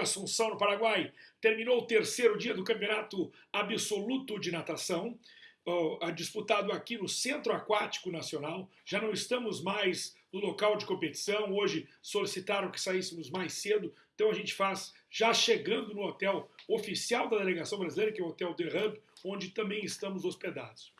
Assunção, no Paraguai, terminou o terceiro dia do Campeonato Absoluto de Natação, disputado aqui no Centro Aquático Nacional. Já não estamos mais no local de competição, hoje solicitaram que saíssemos mais cedo, então a gente faz já chegando no hotel oficial da delegação brasileira, que é o Hotel The Hub, onde também estamos hospedados.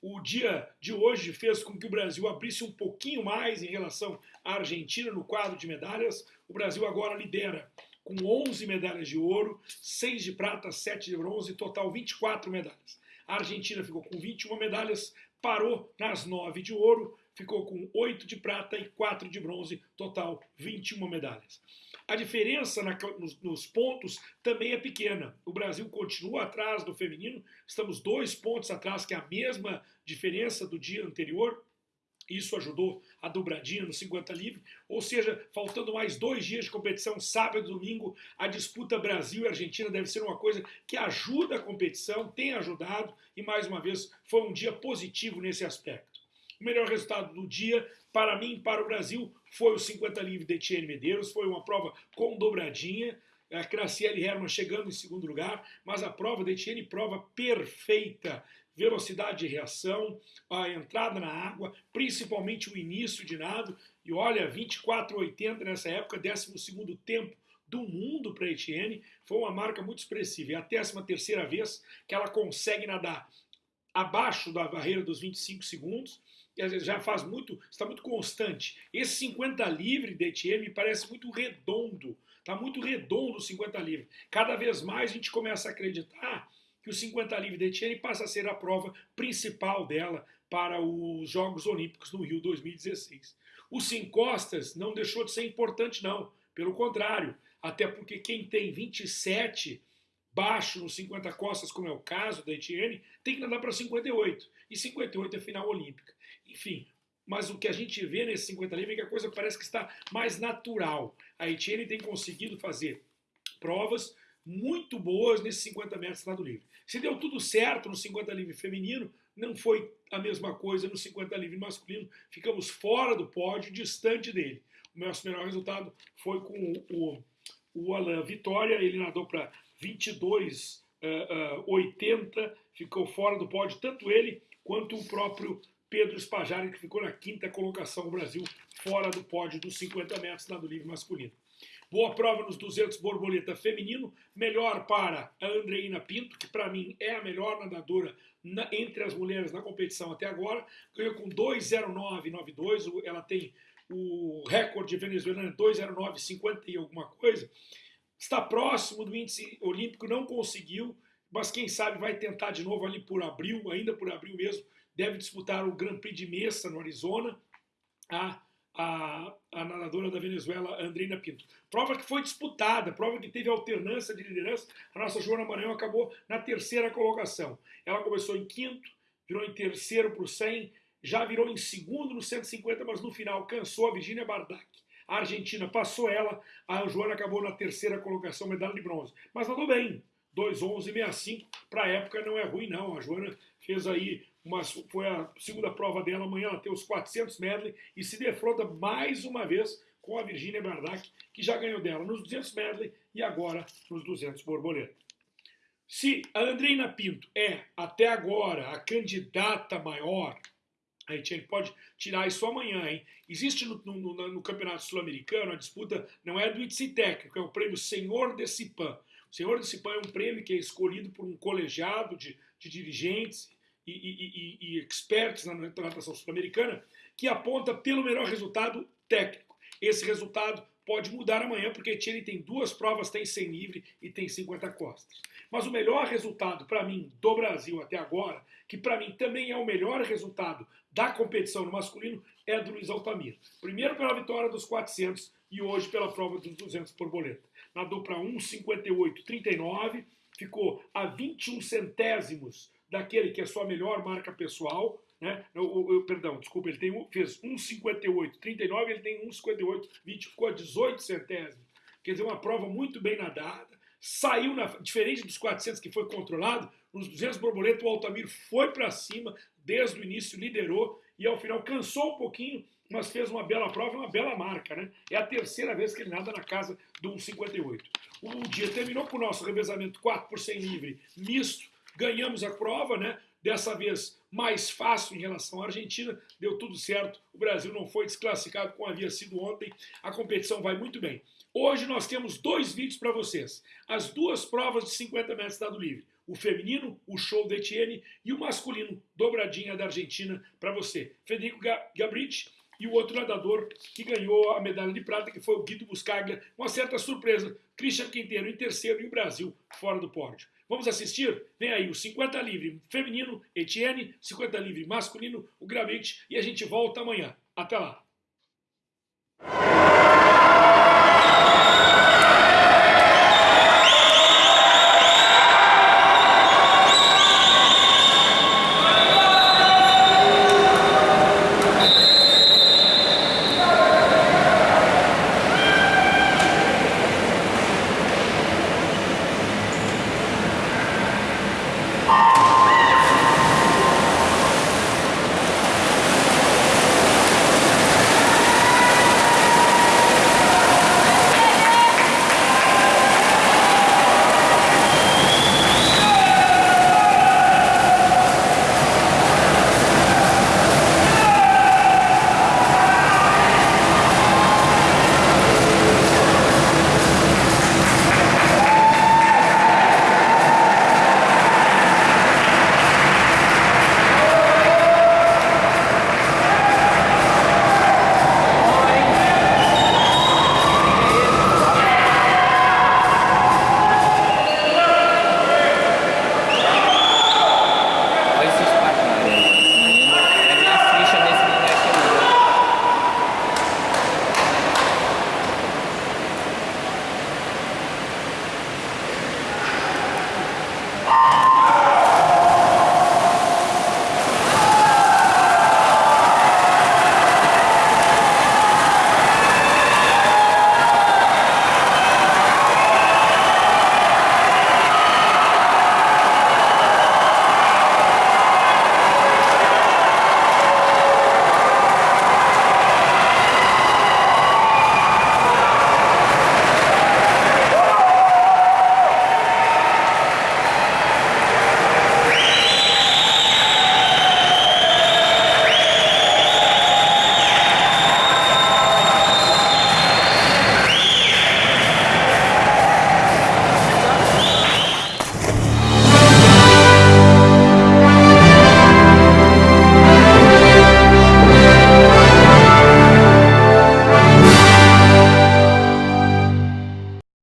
O dia de hoje fez com que o Brasil abrisse um pouquinho mais em relação à Argentina no quadro de medalhas. O Brasil agora lidera com 11 medalhas de ouro, 6 de prata, 7 de bronze, total 24 medalhas. A Argentina ficou com 21 medalhas, parou nas 9 de ouro, ficou com 8 de prata e 4 de bronze, total 21 medalhas. A diferença na, nos, nos, pontos também é pequena. O Brasil continua atrás do feminino, estamos dois pontos atrás, que é a mesma diferença do dia anterior. Isso ajudou a dobradinha no 50 livre, ou seja, faltando mais dois dias de competição, sábado e domingo, a disputa Brasil e Argentina deve ser uma coisa que ajuda a competição, tem ajudado e mais uma vez foi um dia positivo nesse aspecto. O melhor resultado do dia, para mim, para o Brasil, foi o 50 livre de Etienne Medeiros. Foi uma prova com dobradinha. A Graciele Herman chegando em segundo lugar, mas a prova de Etienne, prova perfeita. Velocidade de reação, a entrada na água, principalmente o início de nado. E olha, 24,80 nessa época, 12 tempo do mundo para Etienne, foi uma marca muito expressiva. É a 13 terceira vez que ela consegue nadar abaixo da barreira dos 25 segundos já faz muito, está muito constante. Esse 50 livre de Etienne me parece muito redondo, está muito redondo o 50 livre. Cada vez mais a gente começa a acreditar que o 50 livre de Etienne passa a ser a prova principal dela para os Jogos Olímpicos no Rio 2016. O 100 costas não deixou de ser importante não, pelo contrário, até porque quem tem 27 baixo nos 50 costas, como é o caso da Etienne, tem que nadar para 58. E 58 é final olímpica. Enfim, mas o que a gente vê nesse 50 livre é que a coisa parece que está mais natural. A Etienne tem conseguido fazer provas muito boas nesses 50 metros nado livre. Se deu tudo certo no 50 livre feminino, não foi a mesma coisa no 50 livre masculino. Ficamos fora do pódio, distante dele. O nosso melhor resultado foi com o, o Alain Vitória, ele nadou para 22,80, uh, uh, 80, ficou fora do pódio, tanto ele quanto o próprio Pedro Spajari, que ficou na quinta colocação no Brasil, fora do pódio dos 50 metros nado livre masculino. Boa prova nos 200 borboleta feminino, melhor para a Andreina Pinto, que para mim é a melhor nadadora na, entre as mulheres na competição até agora, ganhou com 2,0992, ela tem o recorde venezuelano 2,0950 e alguma coisa, está próximo do índice olímpico, não conseguiu, mas quem sabe vai tentar de novo ali por abril, ainda por abril mesmo, deve disputar o Grand Prix de Mesa, no Arizona, a, a, a nadadora da Venezuela, Andrina Pinto. Prova que foi disputada, prova que teve alternância de liderança. A nossa Joana Maranhão acabou na terceira colocação. Ela começou em quinto, virou em terceiro para o 100, já virou em segundo no 150, mas no final cansou a Virginia Bardak. A Argentina passou ela, a Joana acabou na terceira colocação, medalha de bronze. Mas nadou bem, 2,11,65, para a época não é ruim não. A Joana fez aí foi a segunda prova dela, amanhã ela tem os 400 medley e se defronta mais uma vez com a Virginia Bardak, que já ganhou dela nos 200 medley e agora nos 200 borboleta. Se a Andreina Pinto é, até agora, a candidata maior, a gente pode tirar isso amanhã, hein? Existe no, no, no Campeonato Sul-Americano a disputa, não é do ITSI técnico, é o prêmio Senhor de Cipan. O Senhor de Cipan é um prêmio que é escolhido por um colegiado de, de dirigentes e, e, e, experts na natação sul-americana que aponta pelo melhor resultado técnico. Esse resultado pode mudar amanhã, porque Etienne tem duas provas, tem 100 livre e tem 50 costas. Mas o melhor resultado para mim do Brasil até agora, que para mim também é o melhor resultado da competição no masculino, é do Luiz Altamir. Primeiro pela vitória dos 400 e hoje pela prova dos 200 borboleta. Nadou para 1,58,39, ficou a 21 centésimos daquele que é sua melhor marca pessoal, né? Eu, eu, perdão, desculpa, ele tem, fez 1,58, 39, ele tem 1,58, 20, ficou a 18 centésimos. Quer dizer, uma prova muito bem nadada, saiu, na, diferente dos 400 que foi controlado, nos 200 borboleta o Altamiro foi para cima, desde o início liderou e ao final cansou um pouquinho, mas fez uma bela prova, uma bela marca, né? É a terceira vez que ele nada na casa do 1,58. o dia terminou com o nosso revezamento 4 por 100 livre misto, ganhamos a prova, né? Dessa vez mais fácil em relação à Argentina, deu tudo certo. O Brasil não foi desclassificado como havia sido ontem. A competição vai muito bem. Hoje nós temos dois vídeos para vocês: as duas provas de 50 metros estado livre. O feminino, o show da Etienne, e o masculino, dobradinha da Argentina para você. Federico Gabrich e o outro nadador que ganhou a medalha de prata, que foi o Guido Buscaglia, uma certa surpresa. Christian Quinteiro em terceiro e o Brasil fora do pódio. Vamos assistir? Vem aí o 50 livre feminino, Etienne, 50 livre masculino, o Gravite, e a gente volta amanhã. Até lá!